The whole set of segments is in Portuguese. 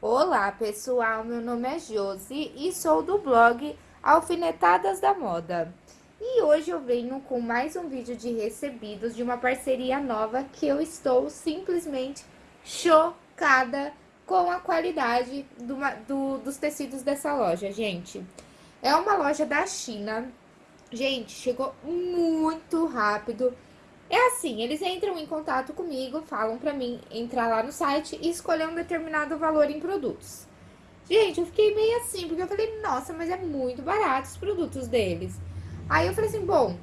Olá pessoal, meu nome é Josi e sou do blog Alfinetadas da Moda. E hoje eu venho com mais um vídeo de recebidos de uma parceria nova que eu estou simplesmente chocada com a qualidade do, do, dos tecidos dessa loja, gente. É uma loja da China, gente, chegou muito rápido é assim, eles entram em contato comigo, falam pra mim entrar lá no site e escolher um determinado valor em produtos. Gente, eu fiquei meio assim, porque eu falei, nossa, mas é muito barato os produtos deles. Aí eu falei assim, bom,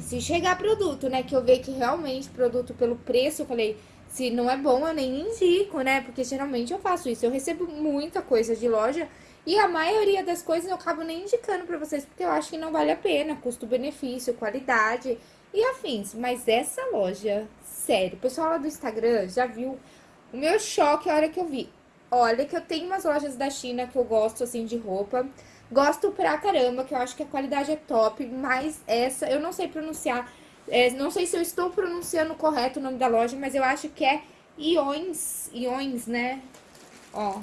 se chegar produto, né, que eu ver que realmente produto pelo preço, eu falei, se não é bom, eu nem indico, né, porque geralmente eu faço isso. Eu recebo muita coisa de loja e a maioria das coisas eu acabo nem indicando pra vocês, porque eu acho que não vale a pena, custo-benefício, qualidade e afins. Mas essa loja, sério, o pessoal lá do Instagram já viu o meu choque a hora que eu vi. Olha que eu tenho umas lojas da China que eu gosto, assim, de roupa. Gosto pra caramba, que eu acho que a qualidade é top, mas essa eu não sei pronunciar. É, não sei se eu estou pronunciando correto o nome da loja, mas eu acho que é Iões, Iões, né? Ó,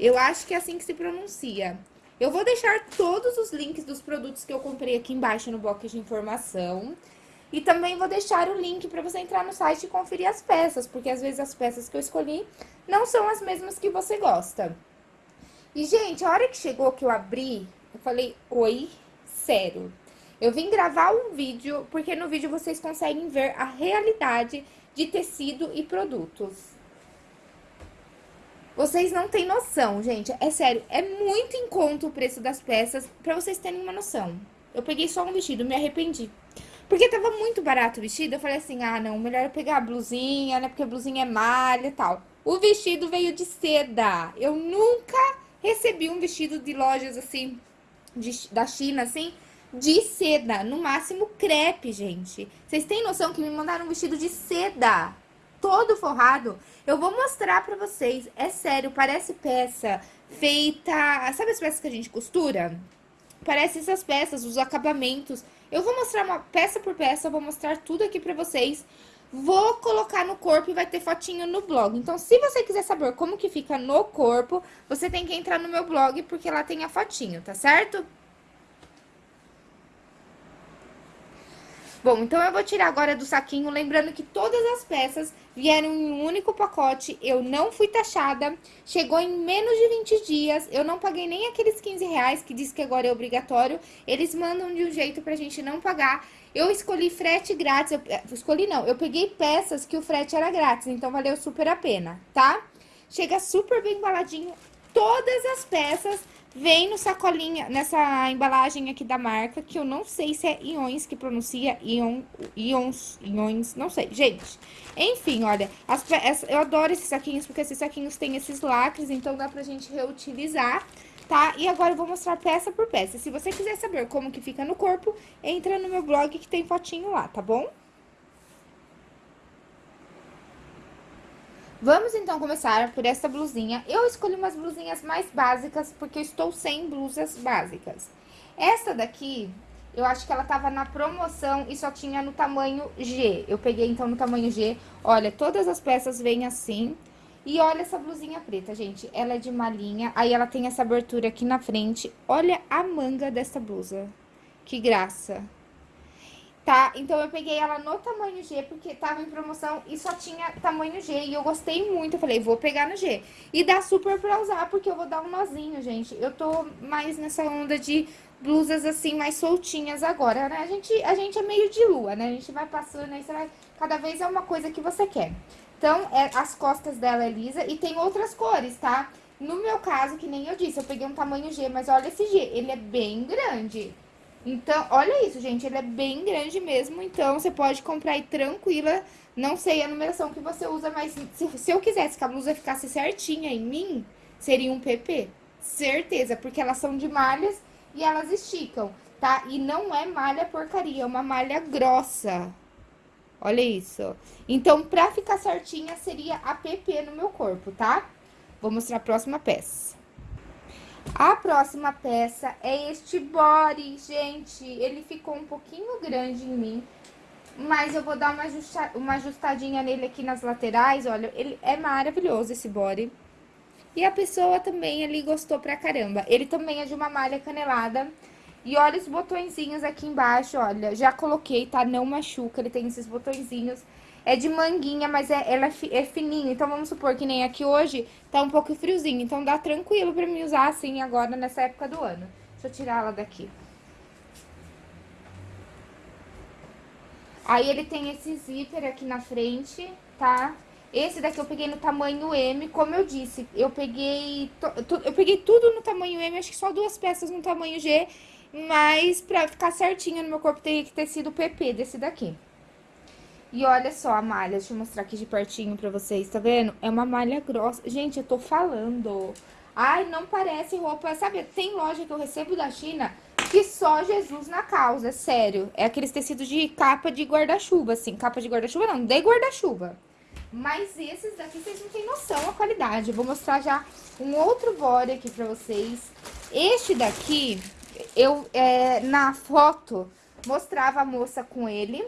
eu acho que é assim que se pronuncia. Eu vou deixar todos os links dos produtos que eu comprei aqui embaixo no box de informação. E também vou deixar o link para você entrar no site e conferir as peças, porque às vezes as peças que eu escolhi não são as mesmas que você gosta. E, gente, a hora que chegou que eu abri, eu falei, oi, sério. Eu vim gravar um vídeo, porque no vídeo vocês conseguem ver a realidade de tecido e produtos. Vocês não têm noção, gente. É sério, é muito em conta o preço das peças, pra vocês terem uma noção. Eu peguei só um vestido, me arrependi. Porque tava muito barato o vestido, eu falei assim, ah, não, melhor eu pegar a blusinha, né, porque a blusinha é malha e tal. O vestido veio de seda. Eu nunca recebi um vestido de lojas, assim, de, da China, assim, de seda. No máximo, crepe, gente. Vocês têm noção que me mandaram um vestido de seda? Todo forrado. Eu vou mostrar pra vocês, é sério, parece peça feita... Sabe as peças que a gente costura? Parece essas peças, os acabamentos. Eu vou mostrar uma peça por peça, vou mostrar tudo aqui pra vocês. Vou colocar no corpo e vai ter fotinho no blog. Então, se você quiser saber como que fica no corpo, você tem que entrar no meu blog, porque lá tem a fotinho, tá certo? Bom, então eu vou tirar agora do saquinho, lembrando que todas as peças vieram em um único pacote, eu não fui taxada, chegou em menos de 20 dias, eu não paguei nem aqueles 15 reais que diz que agora é obrigatório, eles mandam de um jeito pra gente não pagar. Eu escolhi frete grátis, eu, eh, escolhi não, eu peguei peças que o frete era grátis, então valeu super a pena, tá? Chega super bem embaladinho, todas as peças Vem no sacolinha, nessa embalagem aqui da marca, que eu não sei se é Iões que pronuncia, Ion, Ions, Iões, não sei. Gente, enfim, olha, as, eu adoro esses saquinhos, porque esses saquinhos têm esses lacres, então dá pra gente reutilizar, tá? E agora eu vou mostrar peça por peça. Se você quiser saber como que fica no corpo, entra no meu blog que tem fotinho lá, tá bom? Vamos então começar por essa blusinha. Eu escolhi umas blusinhas mais básicas, porque eu estou sem blusas básicas. Essa daqui, eu acho que ela tava na promoção e só tinha no tamanho G. Eu peguei então no tamanho G. Olha, todas as peças vêm assim. E olha essa blusinha preta, gente. Ela é de malinha, aí ela tem essa abertura aqui na frente. Olha a manga dessa blusa. Que graça tá? Então, eu peguei ela no tamanho G, porque tava em promoção e só tinha tamanho G. E eu gostei muito, eu falei, vou pegar no G. E dá super pra usar, porque eu vou dar um nozinho, gente. Eu tô mais nessa onda de blusas, assim, mais soltinhas agora, né? A gente, a gente é meio de lua, né? A gente vai passando aí, vai... Cada vez é uma coisa que você quer. Então, é, as costas dela é lisa e tem outras cores, tá? No meu caso, que nem eu disse, eu peguei um tamanho G, mas olha esse G, ele é bem grande. Então, olha isso, gente, ele é bem grande mesmo, então você pode comprar aí tranquila. Não sei a numeração que você usa, mas se, se eu quisesse que a blusa ficasse certinha em mim, seria um PP. Certeza, porque elas são de malhas e elas esticam, tá? E não é malha porcaria, é uma malha grossa. Olha isso. Então, pra ficar certinha, seria a PP no meu corpo, tá? Vou mostrar a próxima peça. A próxima peça é este body, gente. Ele ficou um pouquinho grande em mim. Mas eu vou dar uma, ajusta, uma ajustadinha nele aqui nas laterais, olha. Ele é maravilhoso esse body. E a pessoa também ali gostou pra caramba. Ele também é de uma malha canelada. E olha os botõezinhos aqui embaixo, olha. Já coloquei, tá? Não machuca, ele tem esses botõezinhos. É de manguinha, mas é, ela é, é fininha. Então, vamos supor que nem aqui hoje tá um pouco friozinho. Então, dá tranquilo pra mim usar assim agora, nessa época do ano. Deixa eu tirar ela daqui. Aí, ele tem esse zíper aqui na frente, tá? Esse daqui eu peguei no tamanho M, como eu disse, eu peguei, eu peguei tudo no tamanho M, acho que só duas peças no tamanho G, mas pra ficar certinho no meu corpo teria que ter sido PP desse daqui. E olha só a malha, deixa eu mostrar aqui de pertinho pra vocês, tá vendo? É uma malha grossa. Gente, eu tô falando. Ai, não parece roupa, sabe? Tem loja que eu recebo da China que só Jesus na causa, sério. É aqueles tecidos de capa de guarda-chuva, assim. Capa de guarda-chuva não, de guarda-chuva. Mas esses daqui vocês não têm noção a qualidade. Eu vou mostrar já um outro body aqui pra vocês. Este daqui, eu, é, na foto, mostrava a moça com ele.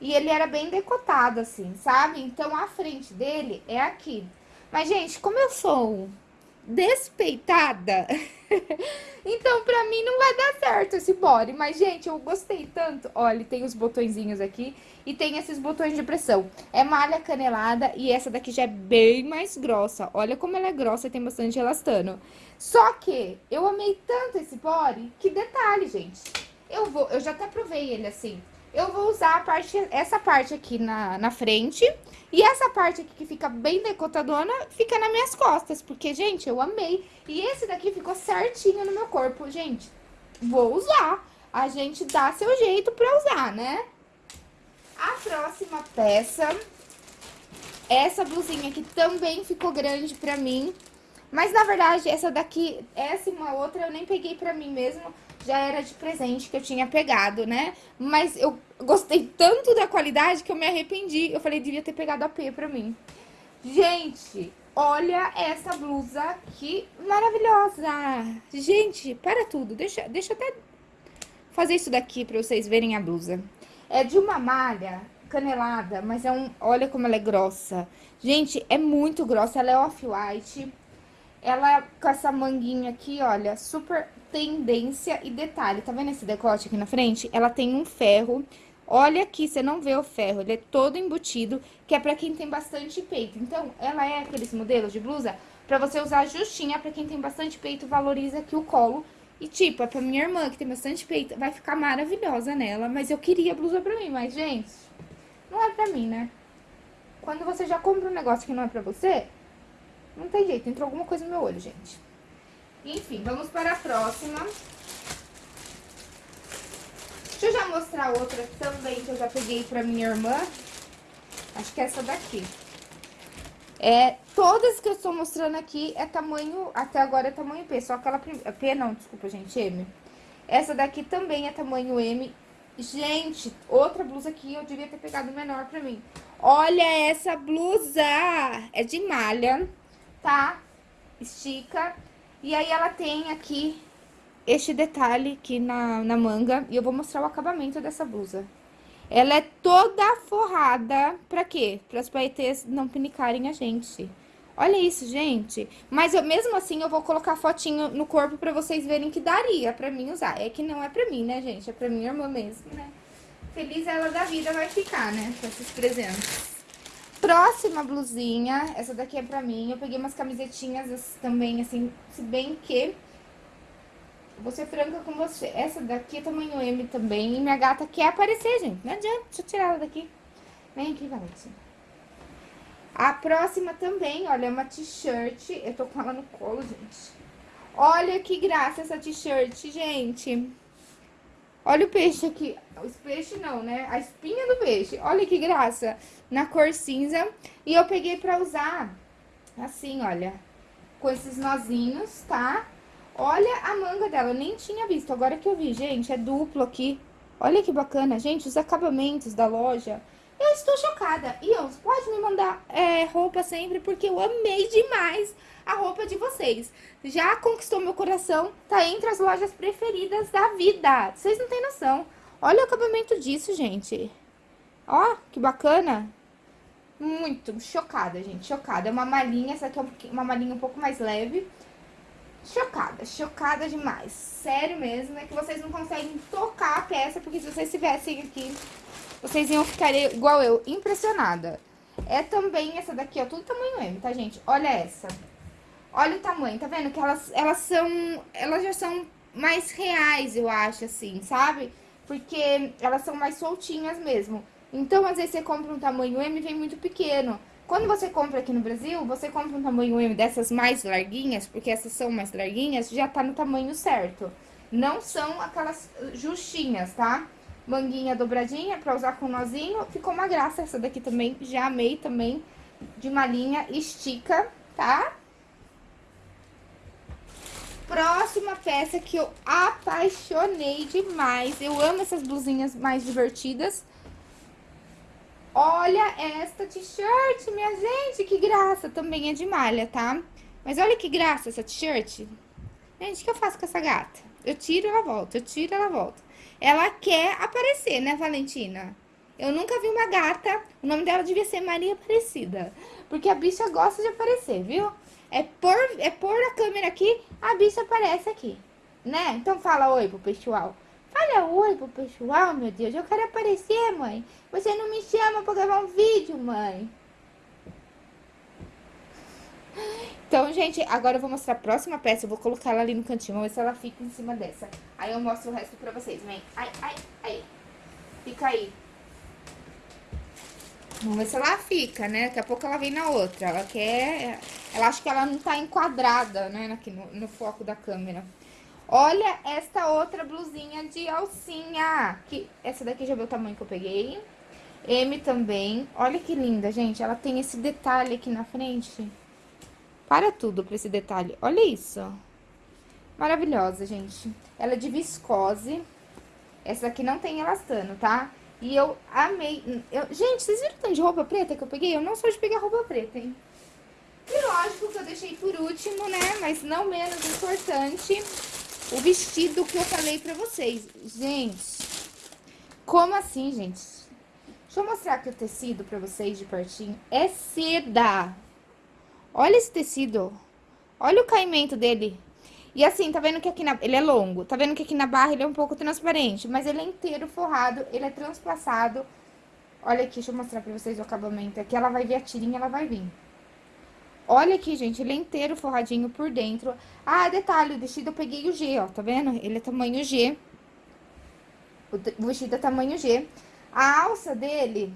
E ele era bem decotado, assim, sabe? Então, a frente dele é aqui. Mas, gente, como eu sou despeitada, então pra mim não vai dar certo esse body. Mas, gente, eu gostei tanto. Olha, tem os botõezinhos aqui e tem esses botões de pressão. É malha canelada e essa daqui já é bem mais grossa. Olha como ela é grossa e tem bastante elastano. Só que eu amei tanto esse body, que detalhe, gente. Eu vou, eu já até provei ele assim. Eu vou usar a parte, essa parte aqui na, na frente e essa parte aqui que fica bem decotadona fica nas minhas costas, porque, gente, eu amei. E esse daqui ficou certinho no meu corpo, gente. Vou usar. A gente dá seu jeito pra usar, né? A próxima peça, essa blusinha aqui também ficou grande pra mim. Mas, na verdade, essa daqui, essa e uma outra eu nem peguei pra mim mesmo. Já era de presente que eu tinha pegado, né? Mas eu gostei tanto da qualidade que eu me arrependi. Eu falei, devia ter pegado a P pra mim. Gente, olha essa blusa que maravilhosa. Gente, para tudo. Deixa, deixa eu até fazer isso daqui pra vocês verem a blusa. É de uma malha canelada, mas é um... Olha como ela é grossa. Gente, é muito grossa. Ela é off-white. Ela com essa manguinha aqui, olha, super tendência e detalhe. Tá vendo esse decote aqui na frente? Ela tem um ferro. Olha aqui, você não vê o ferro, ele é todo embutido, que é pra quem tem bastante peito. Então, ela é aqueles modelos de blusa pra você usar justinha, pra quem tem bastante peito, valoriza aqui o colo e, tipo, é pra minha irmã, que tem bastante peito, vai ficar maravilhosa nela. Mas eu queria blusa pra mim, mas, gente, não é pra mim, né? Quando você já compra um negócio que não é pra você, não tem jeito, entrou alguma coisa no meu olho, gente. Enfim, vamos para a próxima. Deixa eu já mostrar outra também que eu já peguei pra minha irmã. Acho que é essa daqui. É, todas que eu estou mostrando aqui é tamanho, até agora é tamanho P, só aquela, P não, desculpa gente, M. Essa daqui também é tamanho M. Gente, outra blusa aqui eu devia ter pegado menor pra mim. Olha essa blusa, é de malha, tá? Estica. E aí ela tem aqui este detalhe aqui na, na manga, e eu vou mostrar o acabamento dessa blusa. Ela é toda forrada, pra quê? Para as paetês não pinicarem a gente. Olha isso, gente. Mas eu, mesmo assim, eu vou colocar fotinho no corpo pra vocês verem que daria pra mim usar. É que não é pra mim, né, gente? É pra minha irmã mesmo, né? Feliz ela da vida vai ficar, né? Com esses presentes. Próxima blusinha. Essa daqui é pra mim. Eu peguei umas camisetinhas também, assim, se bem que Vou ser franca com você. Essa daqui é tamanho M também. E minha gata quer aparecer, gente. Não adianta. Deixa eu tirar ela daqui. Vem aqui, Valentina. A próxima também, olha, é uma t-shirt. Eu tô com ela no colo, gente. Olha que graça essa t-shirt, gente. Olha o peixe aqui. O peixe não, né? A espinha do peixe. Olha que graça. Na cor cinza. E eu peguei pra usar assim, olha. Com esses nozinhos, tá? Olha a manga dela, eu nem tinha visto, agora que eu vi, gente, é duplo aqui. Olha que bacana, gente, os acabamentos da loja. Eu estou chocada. Eu, pode me mandar é, roupa sempre, porque eu amei demais a roupa de vocês. Já conquistou meu coração, tá entre as lojas preferidas da vida. Vocês não têm noção. Olha o acabamento disso, gente. Ó, que bacana. Muito chocada, gente, chocada. É uma malinha, essa aqui é uma malinha um pouco mais leve. Chocada, chocada demais. Sério mesmo, é que vocês não conseguem tocar a peça, porque se vocês estivessem aqui, vocês iam ficar igual eu, impressionada. É também essa daqui, ó, tudo tamanho M, tá, gente? Olha essa. Olha o tamanho, tá vendo? Que elas, elas são, elas já são mais reais, eu acho, assim, sabe? Porque elas são mais soltinhas mesmo. Então, às vezes, você compra um tamanho M e vem muito pequeno. Quando você compra aqui no Brasil, você compra um tamanho M dessas mais larguinhas, porque essas são mais larguinhas, já tá no tamanho certo. Não são aquelas justinhas, tá? Manguinha dobradinha pra usar com nozinho. Ficou uma graça essa daqui também, já amei também. De malinha, estica, tá? Próxima peça que eu apaixonei demais. Eu amo essas blusinhas mais divertidas. Olha esta t-shirt, minha gente, que graça. Também é de malha, tá? Mas olha que graça essa t-shirt. Gente, o que eu faço com essa gata? Eu tiro, ela volta, eu tiro, ela volta. Ela quer aparecer, né, Valentina? Eu nunca vi uma gata, o nome dela devia ser Maria Aparecida. Porque a bicha gosta de aparecer, viu? É pôr, é pôr a câmera aqui, a bicha aparece aqui, né? Então fala oi pro pessoal. Fala oi pro pessoal, meu Deus. Eu quero aparecer, mãe. Você não me chama pra gravar um vídeo, mãe. Então, gente, agora eu vou mostrar a próxima peça. Eu vou colocar ela ali no cantinho. Vamos ver se ela fica em cima dessa. Aí eu mostro o resto pra vocês. Vem. Ai, ai, ai. Fica aí. Vamos ver se ela fica, né? Daqui a pouco ela vem na outra. Ela quer... Ela acha que ela não tá enquadrada, né? Aqui no, no foco da câmera. Olha esta outra blusinha de alcinha. Que, essa daqui já viu o tamanho que eu peguei. M também. Olha que linda, gente. Ela tem esse detalhe aqui na frente. Para tudo pra esse detalhe. Olha isso. Maravilhosa, gente. Ela é de viscose. Essa aqui não tem elastano, tá? E eu amei. Eu... Gente, vocês viram o tanto de roupa preta que eu peguei? Eu não sou de pegar roupa preta, hein? E lógico que eu deixei por último, né? Mas não menos importante o vestido que eu falei pra vocês. Gente, como assim, gente? Deixa eu mostrar aqui o tecido pra vocês de pertinho. É seda. Olha esse tecido. Olha o caimento dele. E assim, tá vendo que aqui na... Ele é longo. Tá vendo que aqui na barra ele é um pouco transparente. Mas ele é inteiro forrado, ele é transpassado. Olha aqui, deixa eu mostrar pra vocês o acabamento. Aqui ela vai vir a tirinha, ela vai vir. Olha aqui, gente, ele é inteiro forradinho por dentro. Ah, detalhe, o vestido eu peguei o G, ó, tá vendo? Ele é tamanho G. O vestido é tamanho G. A alça dele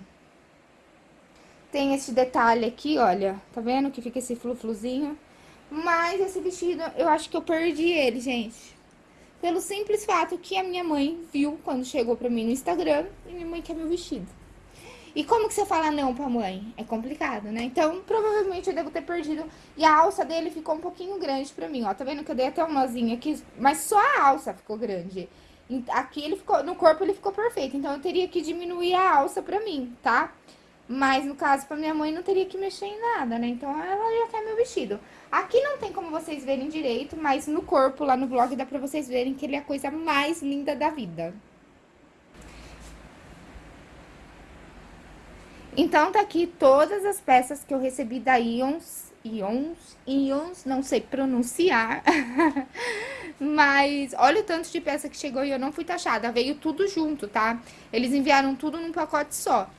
tem esse detalhe aqui, olha. Tá vendo que fica esse flu-fluzinho? Mas esse vestido, eu acho que eu perdi ele, gente. Pelo simples fato que a minha mãe viu quando chegou pra mim no Instagram e minha mãe quer meu vestido. E como que você fala não pra mãe? É complicado, né? Então, provavelmente eu devo ter perdido. E a alça dele ficou um pouquinho grande pra mim, ó. Tá vendo que eu dei até um nozinho aqui? Mas só a alça ficou grande. Aqui ele ficou, no corpo ele ficou perfeito. Então, eu teria que diminuir a alça pra mim, tá? Mas, no caso, pra minha mãe, não teria que mexer em nada, né? Então, ela já quer meu vestido. Aqui não tem como vocês verem direito, mas no corpo, lá no blog, dá pra vocês verem que ele é a coisa mais linda da vida. Então, tá aqui todas as peças que eu recebi da Ions, Ions, Ions, não sei pronunciar. Mas olha o tanto de peça que chegou e eu não fui taxada, veio tudo junto, tá? Eles enviaram tudo num pacote só.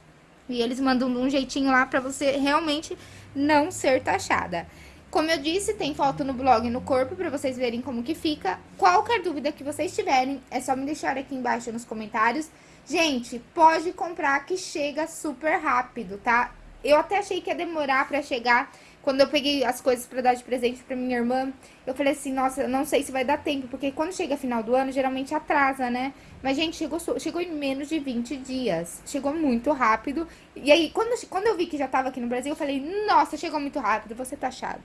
E eles mandam um jeitinho lá pra você realmente não ser taxada. Como eu disse, tem foto no blog no corpo pra vocês verem como que fica. Qualquer dúvida que vocês tiverem, é só me deixar aqui embaixo nos comentários. Gente, pode comprar que chega super rápido, tá? Eu até achei que ia demorar pra chegar. Quando eu peguei as coisas pra dar de presente pra minha irmã, eu falei assim, nossa, não sei se vai dar tempo, porque quando chega final do ano, geralmente atrasa, né? Mas, gente, chegou, chegou em menos de 20 dias. Chegou muito rápido. E aí, quando, quando eu vi que já tava aqui no Brasil, eu falei, nossa, chegou muito rápido, você tá achado.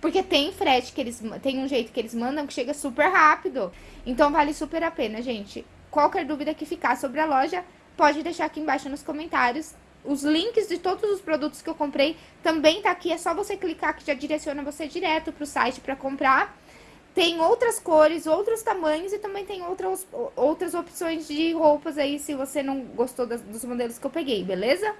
Porque tem frete que eles... Tem um jeito que eles mandam que chega super rápido. Então, vale super a pena, gente. Qualquer dúvida que ficar sobre a loja, pode deixar aqui embaixo nos comentários. Os links de todos os produtos que eu comprei também tá aqui. É só você clicar que já direciona você direto pro site para comprar. Tem outras cores, outros tamanhos e também tem outras, outras opções de roupas aí se você não gostou das, dos modelos que eu peguei, beleza?